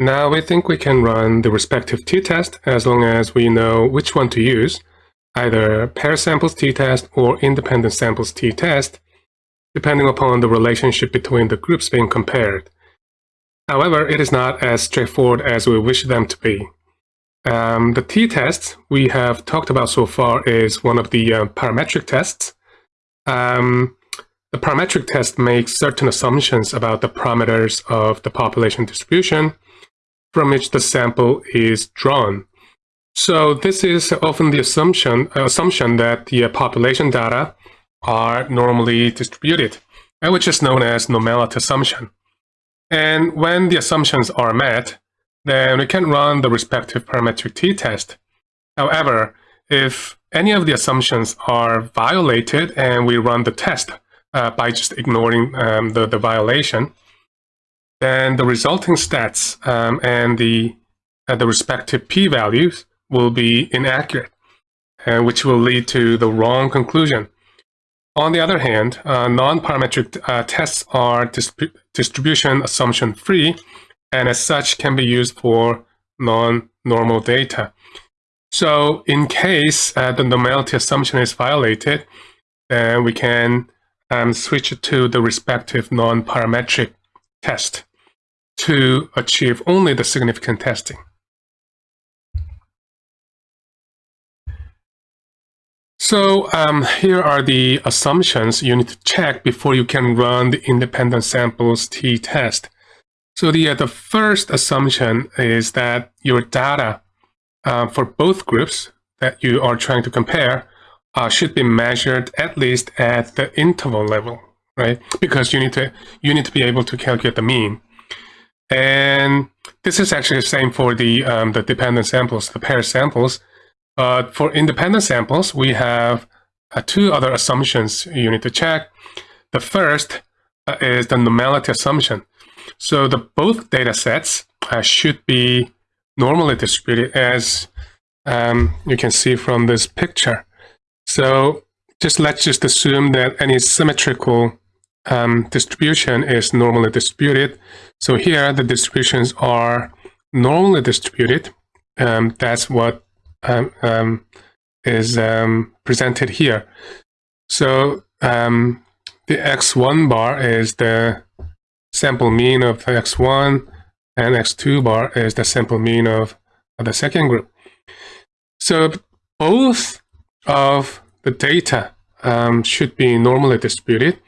Now we think we can run the respective t-test as long as we know which one to use, either pair samples t-test or independent samples t-test, depending upon the relationship between the groups being compared. However, it is not as straightforward as we wish them to be. Um, the t-test we have talked about so far is one of the uh, parametric tests. Um, the parametric test makes certain assumptions about the parameters of the population distribution, from which the sample is drawn. So this is often the assumption, assumption that the population data are normally distributed, which is known as normality assumption. And when the assumptions are met, then we can run the respective parametric t-test. However, if any of the assumptions are violated and we run the test uh, by just ignoring um, the, the violation, then the resulting stats um, and the, uh, the respective p-values will be inaccurate, uh, which will lead to the wrong conclusion. On the other hand, uh, non-parametric uh, tests are distrib distribution assumption free, and as such can be used for non-normal data. So in case uh, the normality assumption is violated, then we can um, switch to the respective non-parametric test to achieve only the significant testing. So um, here are the assumptions you need to check before you can run the independent samples t-test. So the, uh, the first assumption is that your data uh, for both groups that you are trying to compare uh, should be measured at least at the interval level, right? Because you need to you need to be able to calculate the mean. And this is actually the same for the, um, the dependent samples, the pair samples. But for independent samples, we have uh, two other assumptions you need to check. The first uh, is the normality assumption. So the both data sets uh, should be normally distributed as um, you can see from this picture. So just let's just assume that any symmetrical um, distribution is normally distributed. So here the distributions are normally distributed. Um, that's what um, um is um, presented here. So um, the x1 bar is the sample mean of x1 and x2 bar is the sample mean of, of the second group. So both of the data should be normally distributed.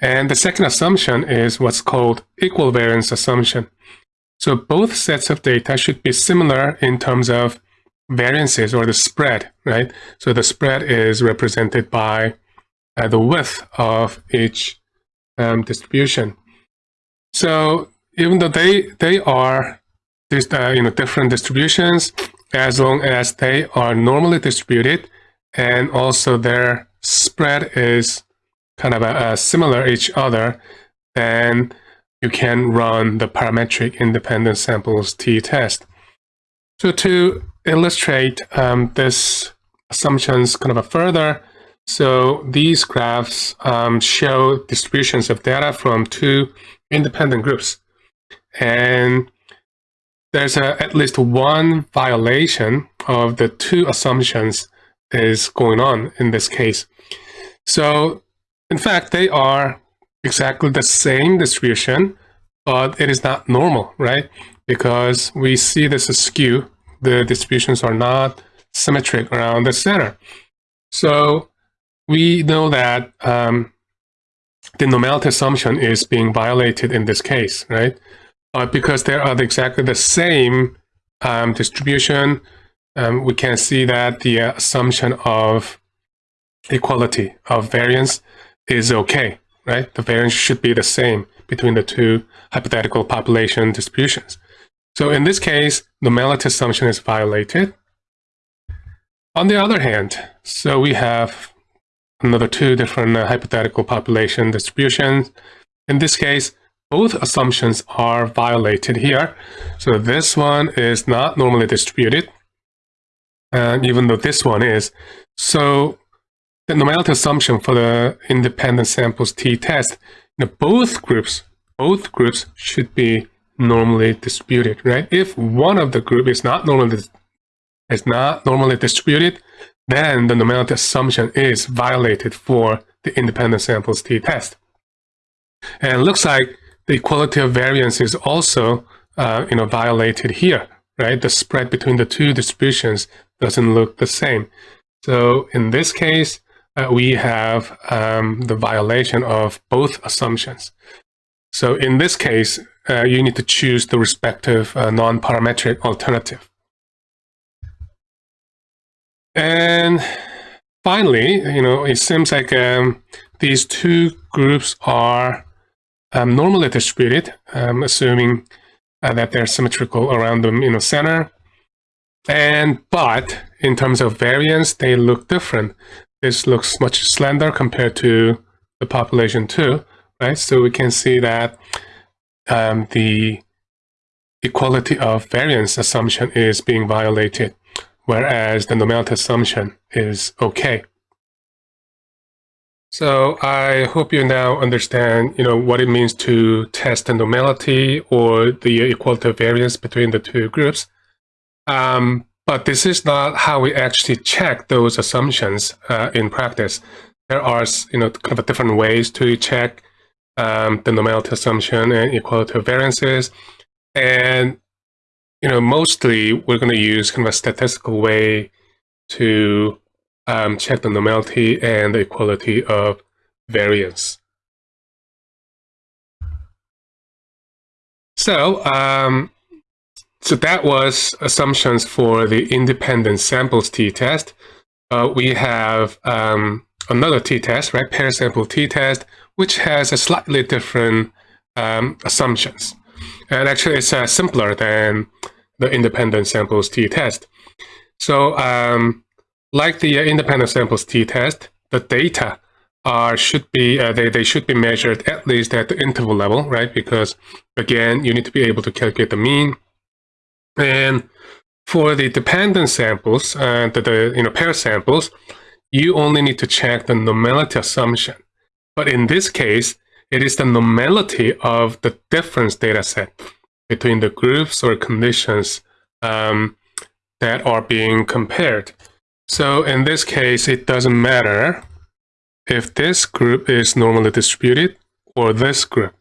And the second assumption is what's called equal variance assumption. So both sets of data should be similar in terms of variances or the spread, right? So the spread is represented by uh, the width of each um, distribution. So even though they they are uh, you know different distributions, as long as they are normally distributed, and also their spread is kind of a, a similar each other, then you can run the parametric independent samples t-test. So to illustrate um, this assumptions kind of a further, so these graphs um, show distributions of data from two independent groups. And there's a, at least one violation of the two assumptions is going on in this case. So in fact, they are exactly the same distribution, but it is not normal, right? Because we see this askew. The distributions are not symmetric around the center. So we know that um, the normality assumption is being violated in this case, right? But because they are exactly the same um, distribution, um, we can see that the uh, assumption of equality of variance is okay, right? The variance should be the same between the two hypothetical population distributions. So in this case, the normality assumption is violated. On the other hand, so we have another two different uh, hypothetical population distributions. In this case, both assumptions are violated here. So this one is not normally distributed, and even though this one is. So the normality assumption for the independent samples t-test, you know, both groups, both groups should be normally distributed, right? If one of the group is not normally is not normally distributed, then the normality assumption is violated for the independent samples t-test. And looks like the equality of variance is also uh, you know, violated here, right? The spread between the two distributions doesn't look the same. So in this case, uh, we have um, the violation of both assumptions. So in this case, uh, you need to choose the respective uh, non-parametric alternative. And finally, you know, it seems like um, these two groups are um, normally distributed, um, assuming uh, that they're symmetrical around the you know, center. And but in terms of variance, they look different. This looks much slender compared to the population two, right? So we can see that um, the equality of variance assumption is being violated, whereas the normality assumption is okay. So I hope you now understand, you know, what it means to test the normality or the equality of variance between the two groups. Um, but this is not how we actually check those assumptions uh, in practice. There are, you know, kind of different ways to check um, the normality assumption and equality of variances. And, you know, mostly we're going to use kind of a statistical way to um, check the normality and the equality of variance. So, um, so that was assumptions for the independent samples t-test. Uh, we have um, another t-test, right? Pair sample t-test, which has a slightly different um, assumptions. And actually, it's uh, simpler than the independent samples t-test. So um, like the uh, independent samples t-test, the data are should be uh, they, they should be measured at least at the interval level, right? Because again, you need to be able to calculate the mean. And for the dependent samples, uh, the, the you know pair samples, you only need to check the normality assumption. But in this case, it is the normality of the difference data set between the groups or conditions um, that are being compared. So in this case, it doesn't matter if this group is normally distributed or this group.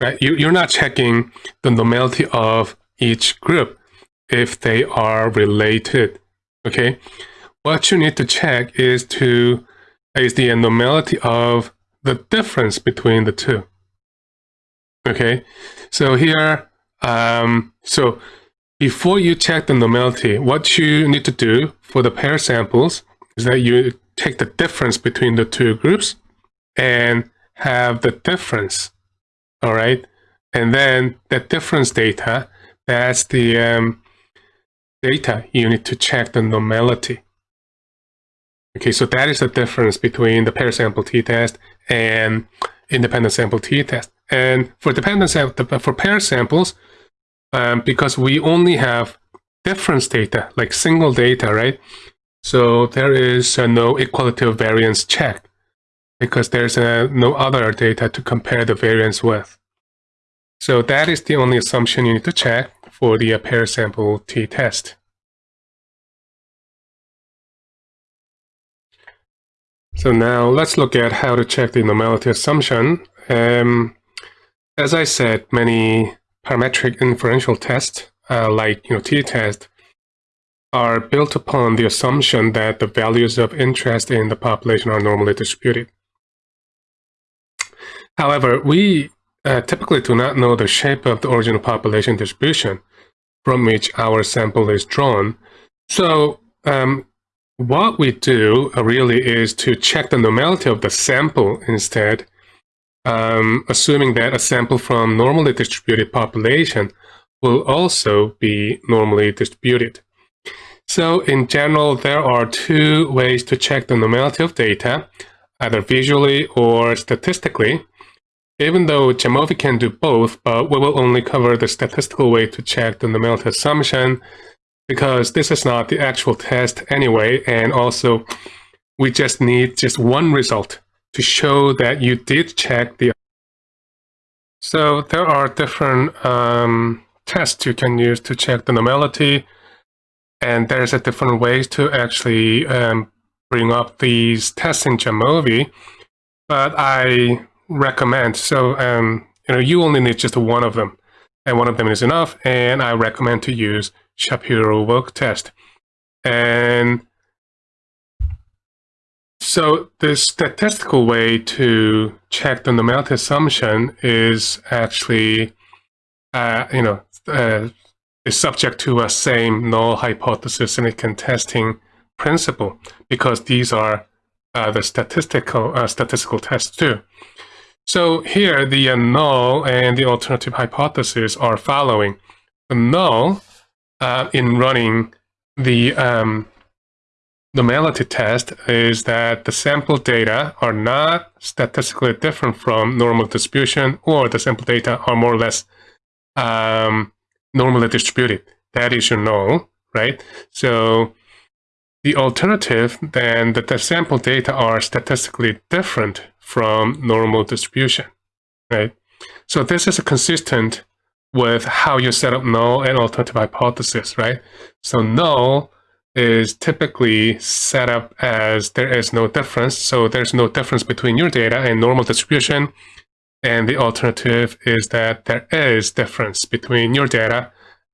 Right? You, you're not checking the normality of each group if they are related. Okay, what you need to check is to is the normality of the difference between the two. Okay, so here, um, so before you check the normality, what you need to do for the pair samples is that you take the difference between the two groups and have the difference, all right? And then the difference data, that's the um, data you need to check the normality. Okay, so that is the difference between the pair sample t-test and independent sample t-test. And for dependent sample, for pair samples, um, because we only have difference data, like single data, right? So there is uh, no equality of variance check because there's uh, no other data to compare the variance with. So that is the only assumption you need to check for the pair sample t-test. So now let's look at how to check the normality assumption. Um, as I said, many parametric inferential tests, uh, like you know t-test, are built upon the assumption that the values of interest in the population are normally distributed. However, we uh, typically do not know the shape of the original population distribution from which our sample is drawn. So um, what we do uh, really is to check the normality of the sample instead um, assuming that a sample from normally distributed population will also be normally distributed. So in general, there are two ways to check the normality of data, either visually or statistically. Even though Jamovi can do both, but we will only cover the statistical way to check the normality assumption because this is not the actual test anyway, and also we just need just one result to show that you did check the. So there are different um, tests you can use to check the normality. And there's a different ways to actually um, bring up these tests in Jamovi. But I recommend, so um, you know, you only need just one of them. And one of them is enough. And I recommend to use Shapiro-Wilk test. And so the statistical way to check the normality assumption is actually, uh, you know, uh, is subject to a same null hypothesis significant testing principle because these are uh, the statistical uh, statistical tests too. So here the uh, null and the alternative hypothesis are following. The null uh, in running the um, normality test is that the sample data are not statistically different from normal distribution or the sample data are more or less um, normally distributed. That is your null, right? So the alternative, then that the sample data are statistically different from normal distribution, right? So this is consistent with how you set up null and alternative hypothesis, right? So null is typically set up as there is no difference. So there's no difference between your data and normal distribution. And the alternative is that there is difference between your data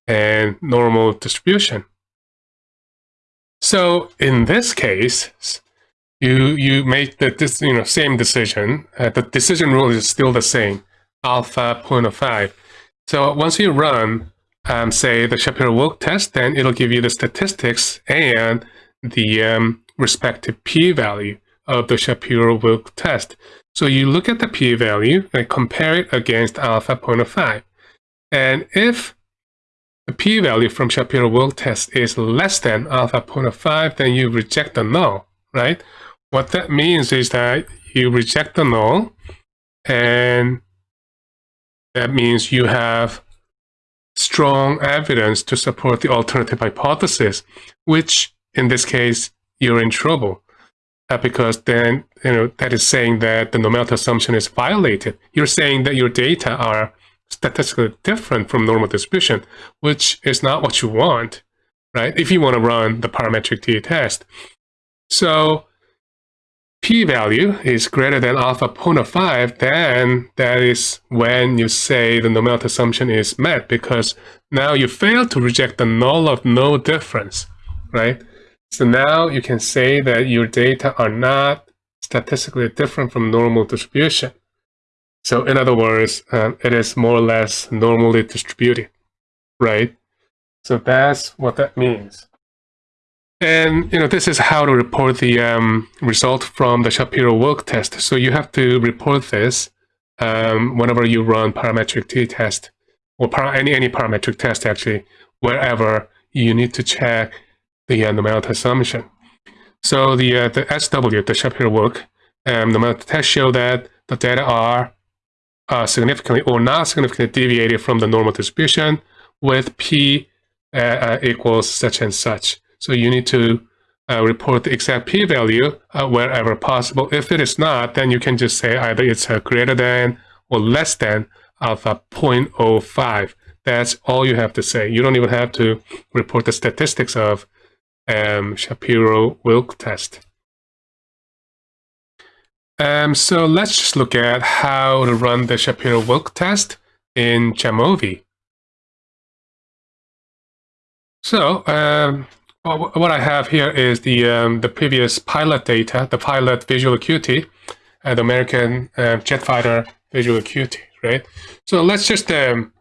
and normal distribution. So in this case, you you make the this, you know same decision. Uh, the decision rule is still the same, alpha 0.05. So once you run um, say the Shapiro-Wilk test, then it'll give you the statistics and the um, respective p-value of the Shapiro-Wilk test. So you look at the p-value and compare it against alpha 0.05. And if the p-value from Shapiro-Wilk test is less than alpha 0.05, then you reject the null, right? What that means is that you reject the null, and that means you have strong evidence to support the alternative hypothesis, which in this case, you're in trouble. Uh, because then, you know, that is saying that the normality assumption is violated. You're saying that your data are statistically different from normal distribution, which is not what you want, right? If you want to run the parametric t-test. So p-value is greater than alpha 0.05, then that is when you say the normality assumption is met because now you fail to reject the null of no difference, right? So now you can say that your data are not statistically different from normal distribution. So in other words, um, it is more or less normally distributed, right? So that's what that means. And you know this is how to report the um, result from the Shapiro-Wilk test. So you have to report this um, whenever you run parametric t-test or any any parametric test actually, wherever you need to check the uh, normality assumption. So the uh, the SW, the Shapiro-Wilk, um, normality test show that the data are uh, significantly or not significantly deviated from the normal distribution with p uh, uh, equals such and such. So you need to uh, report the exact p-value uh, wherever possible. If it is not, then you can just say either it's uh, greater than or less than alpha 0.05. That's all you have to say. You don't even have to report the statistics of um, Shapiro-Wilk test. Um, so let's just look at how to run the Shapiro-Wilk test in Jamovi. So um, what I have here is the um, the previous pilot data, the pilot visual acuity, uh, the American uh, jet fighter visual acuity, right? So let's just um,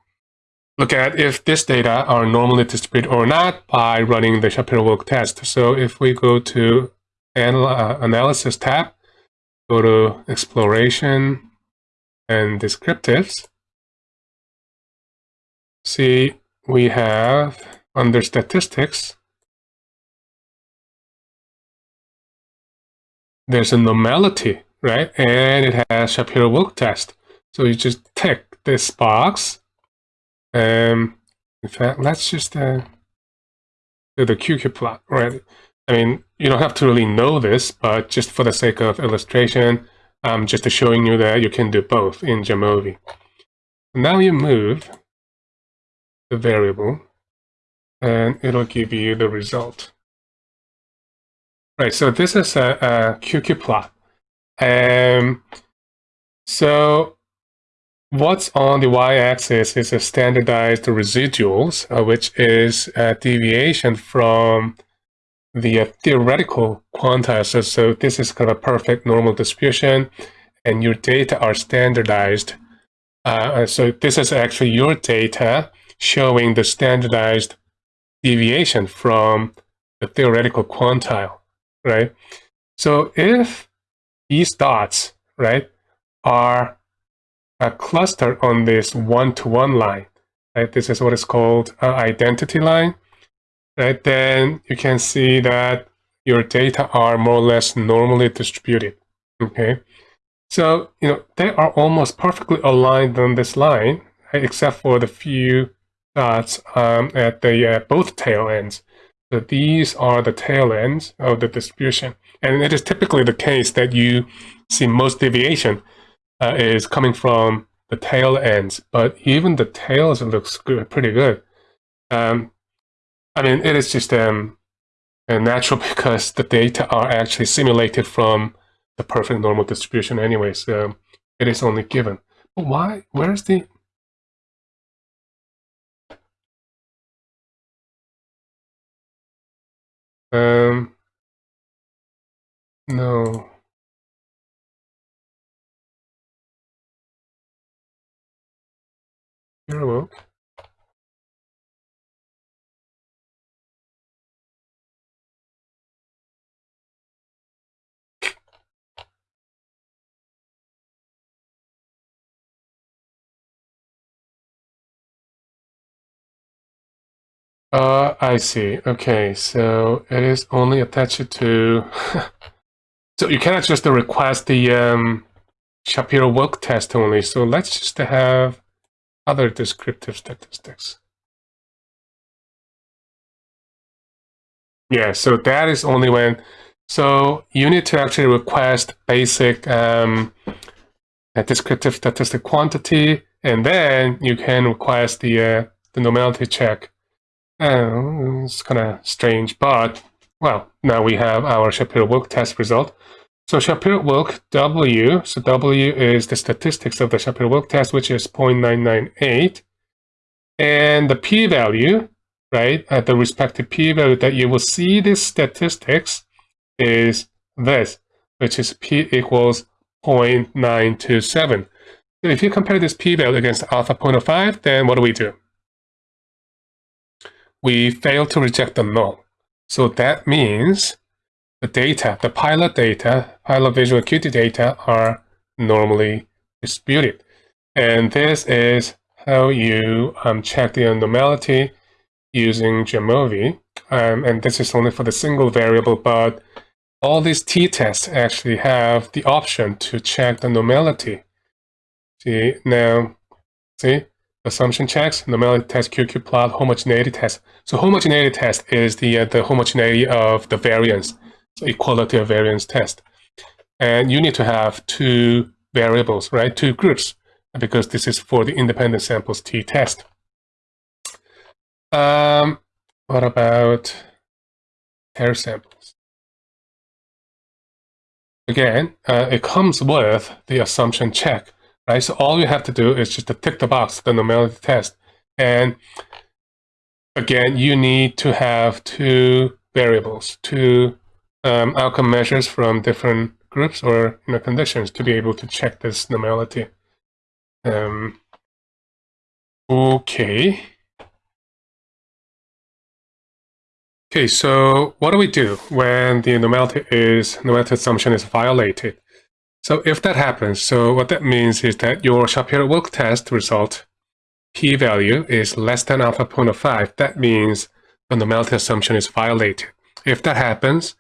look at if this data are normally distributed or not by running the Shapiro-Wilk test. So if we go to anal uh, Analysis tab, go to Exploration and Descriptives, see we have under Statistics, there's a normality, right? And it has Shapiro-Wilk test. So you just tick this box. Um, in fact, let's just uh, do the QQ plot, right? I mean, you don't have to really know this, but just for the sake of illustration, I'm just showing you that you can do both in Jamovi. Now you move the variable, and it'll give you the result. Right, so this is a, a QQ plot. Um, so what's on the y-axis is a standardized residuals, uh, which is a deviation from the uh, theoretical quantile. So, this is kind of a perfect normal distribution, and your data are standardized. Uh, so this is actually your data showing the standardized deviation from the theoretical quantile right? So if these dots, right, are a cluster on this one-to-one -one line, right? This is what is called an identity line, right? Then you can see that your data are more or less normally distributed, okay? So, you know, they are almost perfectly aligned on this line, right? except for the few dots um, at the uh, both tail ends. So these are the tail ends of the distribution. And it is typically the case that you see most deviation uh, is coming from the tail ends, but even the tails looks good, pretty good. Um, I mean, it is just um, natural because the data are actually simulated from the perfect normal distribution anyway, so it is only given. But why? Where's the Um, no. You're. Uh, I see. Okay, so it is only attached to... so you cannot just request the um, Shapiro-Wilk test only. So let's just have other descriptive statistics. Yeah, so that is only when... So you need to actually request basic um, descriptive statistic quantity, and then you can request the, uh, the normality check Oh, it's kind of strange, but well, now we have our Shapiro-Wilk test result. So Shapiro-Wilk W, so W is the statistics of the Shapiro-Wilk test, which is 0.998. And the p-value, right, at the respective p-value that you will see this statistics is this, which is p equals 0.927. So if you compare this p-value against alpha 0.05, then what do we do? We fail to reject the null. So that means the data, the pilot data, pilot visual acuity data are normally disputed. And this is how you um, check the normality using Jamovi. Um, and this is only for the single variable, but all these t-tests actually have the option to check the normality. See, now, see, assumption checks, normality test, QQ plot, homogeneity test. So homogeneity test is the, uh, the homogeneity of the variance, so equality of variance test. And you need to have two variables, right? Two groups, because this is for the independent samples t-test. Um, what about pair samples? Again, uh, it comes with the assumption check right? So all you have to do is just to tick the box, the normality test. And again, you need to have two variables, two um, outcome measures from different groups or you know, conditions to be able to check this normality. Um, okay. Okay, so what do we do when the normality is normality assumption is violated? So if that happens, so what that means is that your Shapiro-Wilk test result p-value is less than alpha 0.05. That means the normality assumption is violated. If that happens,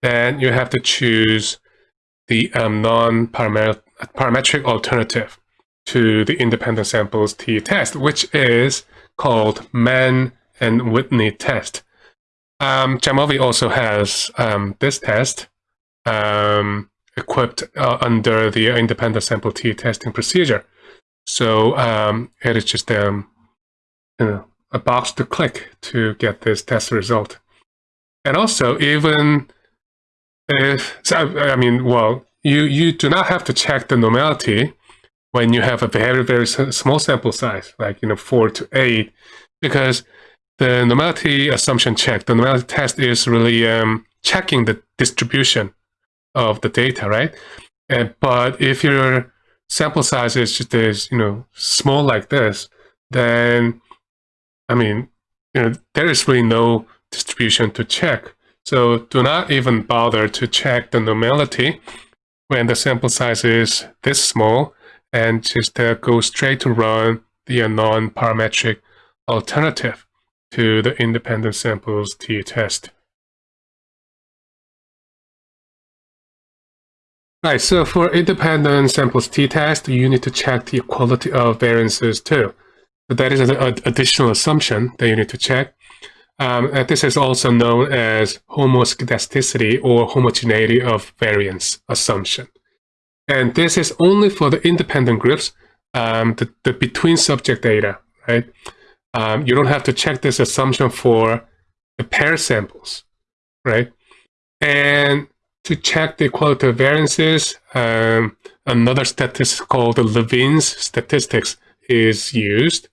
then you have to choose the um, non-parametric alternative to the independent samples t-test, which is called Mann and Whitney test. Um, Jamovi also has um, this test. Um, equipped uh, under the independent sample t testing procedure. So um, it is just um, you know, a box to click to get this test result. And also, even if, so, I mean, well, you, you do not have to check the normality when you have a very, very small sample size, like, you know, four to eight, because the normality assumption check, the normality test is really um, checking the distribution of the data, right? And, but if your sample size is just is, you know, small like this, then, I mean, you know, there is really no distribution to check. So do not even bother to check the normality when the sample size is this small and just uh, go straight to run the non-parametric alternative to the independent samples t-test. Right, so for independent samples t-test, you need to check the equality of variances too. So that is an additional assumption that you need to check. Um, and this is also known as homoscedasticity or homogeneity of variance assumption. And this is only for the independent groups, um, the, the between subject data, right? Um, you don't have to check this assumption for the pair samples, right? And to check the equality of variances, um, another statistic called the Levene's statistics is used.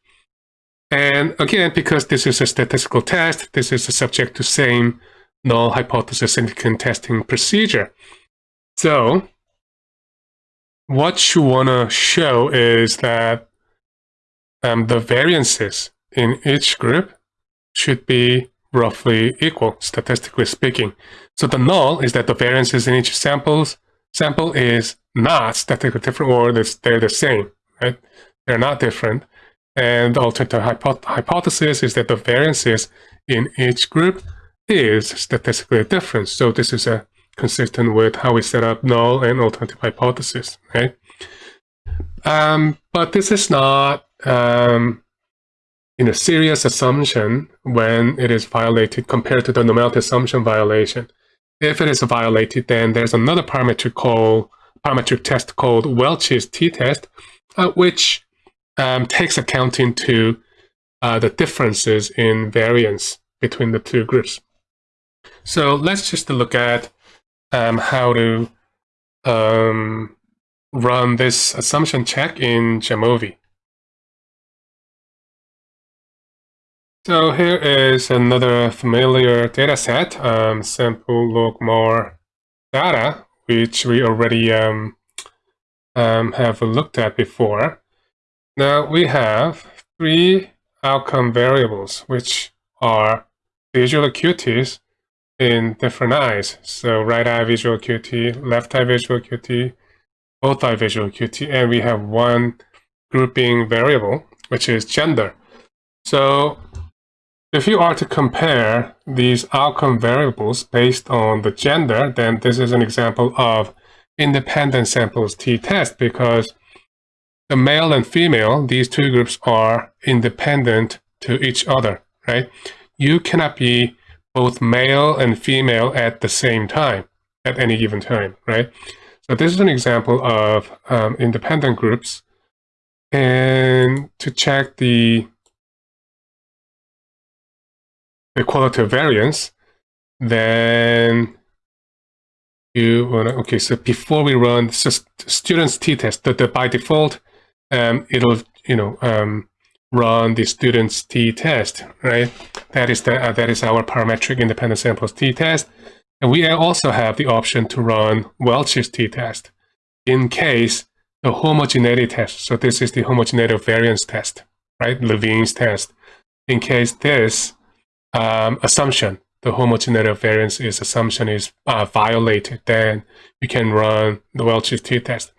And again, because this is a statistical test, this is subject to same null hypothesis significant testing procedure. So what you want to show is that um, the variances in each group should be roughly equal, statistically speaking. So the null is that the variances in each samples sample is not statistically different or they're the same, right? They're not different. And the alternative hypo hypothesis is that the variances in each group is statistically different. So this is a consistent with how we set up null and alternative hypothesis, right? Um, but this is not um, in a serious assumption when it is violated compared to the normality assumption violation. If it is violated, then there's another parametric called parametric test called Welch's t-test, uh, which um, takes account into uh, the differences in variance between the two groups. So let's just look at um, how to um, run this assumption check in Jamovi. So here is another familiar data set, um, sample log more data, which we already um, um, have looked at before. Now we have three outcome variables, which are visual acuities in different eyes. So right eye visual acuity, left eye visual acuity, both eye visual acuity, and we have one grouping variable, which is gender. So if you are to compare these outcome variables based on the gender, then this is an example of independent samples t-test because the male and female, these two groups are independent to each other, right? You cannot be both male and female at the same time, at any given time, right? So this is an example of um, independent groups. And to check the equality of variance, then you want to, okay, so before we run so students t-test, the, the, by default, um, it'll, you know, um, run the student's t-test, right? That is the uh, that is our parametric independent samples t-test. And we also have the option to run Welch's t-test in case the homogeneity test. So this is the homogeneity variance test, right? Levene's test. In case this um, assumption, the homogeneity of variance is assumption is uh, violated, then you can run the Welch's t-test.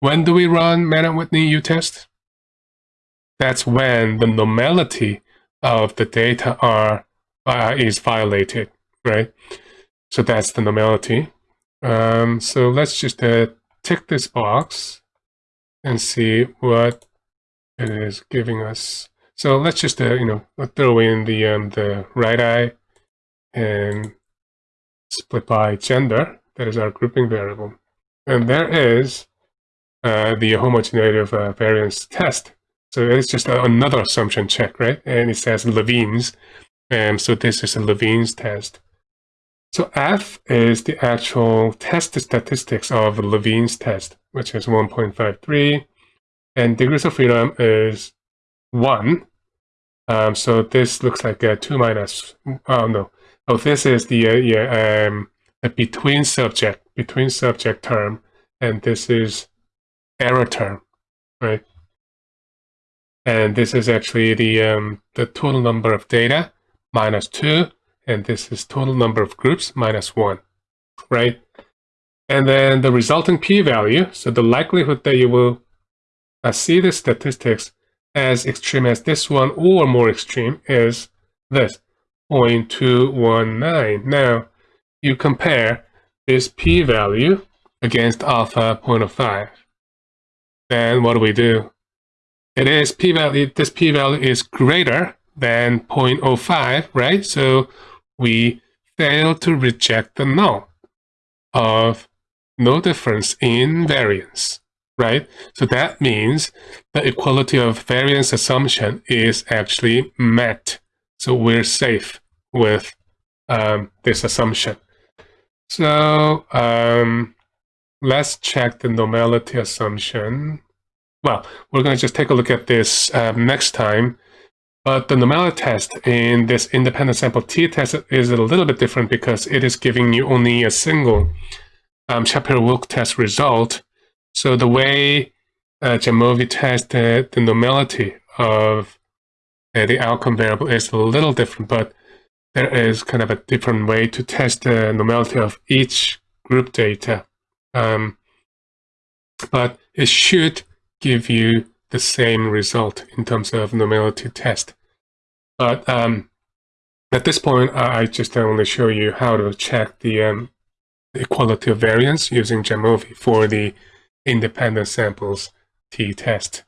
When do we run Mann-Whitney u-test? that's when the normality of the data are uh, is violated, right? So that's the normality. Um, so let's just uh, tick this box and see what it is giving us. So let's just uh, you know throw in the um, the right eye and split by gender. That is our grouping variable, and there is uh, the homogeneity uh, variance test So it's just another assumption check, right? And it says Levene's. And so this is a Levene's test. So F is the actual test statistics of Levene's test, which is 1.53. And degrees of freedom is 1. Um, so this looks like a 2 minus, oh no. Oh, this is the, uh, yeah, um, a between subject, between subject term. And this is error term, right? And this is actually the, um, the total number of data minus 2, and this is total number of groups minus 1, right? And then the resulting p-value, so the likelihood that you will uh, see the statistics as extreme as this one or more extreme is this, 0.219. Now, you compare this p-value against alpha 0.05. Then what do we do? It is p-value, this p-value is greater than 0.05, right? So we fail to reject the null of no difference in variance, right? So that means the equality of variance assumption is actually met. So we're safe with um, this assumption. So um, let's check the normality assumption. Well, we're going to just take a look at this um, next time. But the normality test in this independent sample t-test is a little bit different because it is giving you only a single um, Shapiro-Wilk test result. So the way uh, Jamovi tested the normality of uh, the outcome variable is a little different, but there is kind of a different way to test the normality of each group data. Um, but it should give you the same result in terms of normality test. But um, at this point, I just only show you how to check the, um, equality of variance using Jamovi for the independent samples t-test.